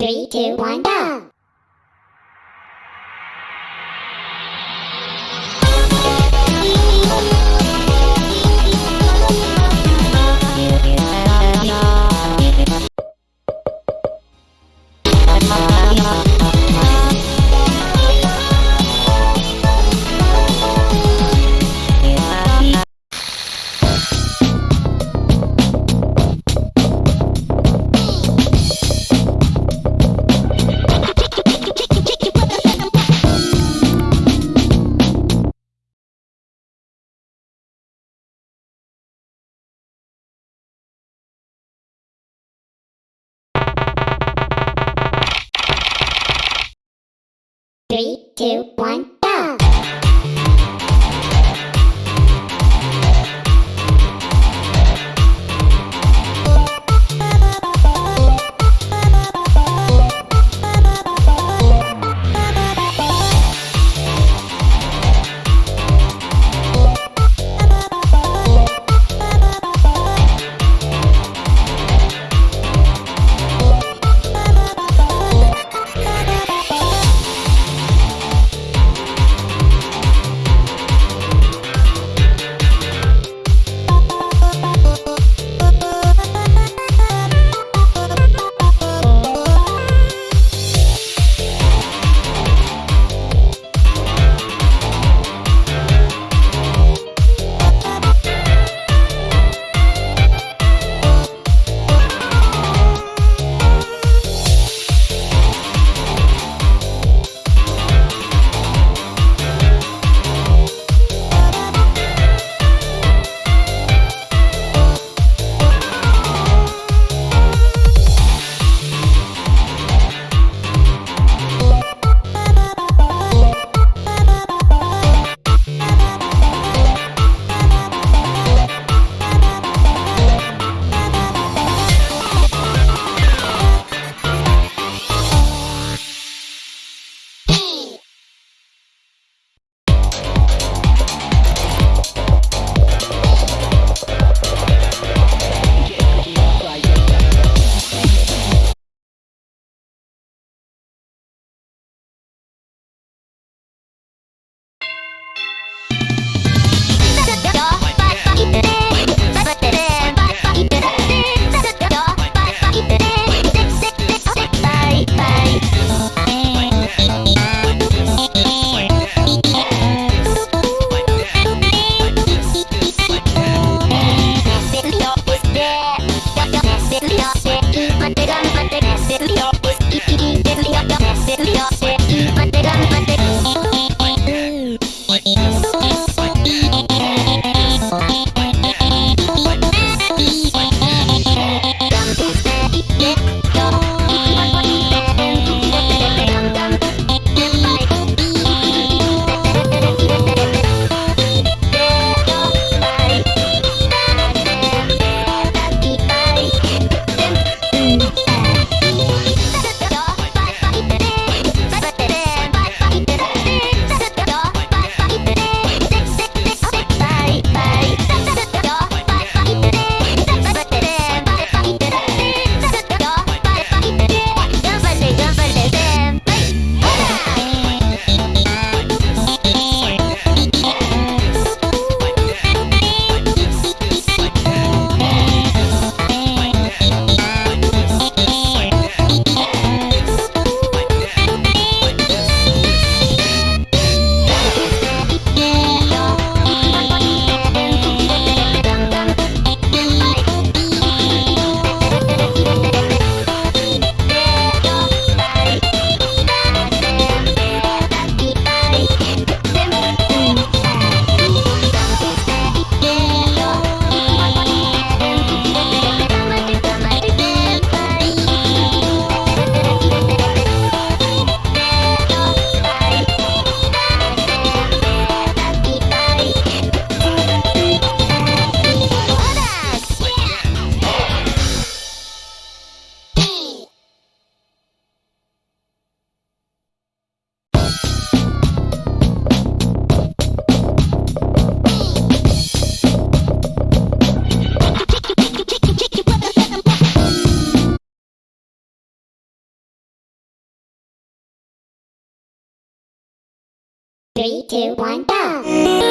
Three, two, one, go! Three, two, one, Three, two, one, go!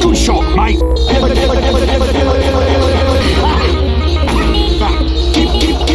Good shot, mate. Keep, keep, keep.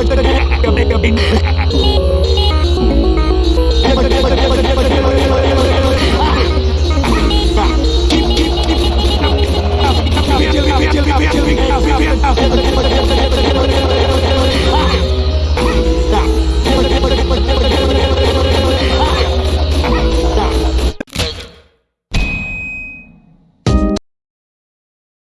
Hahaha.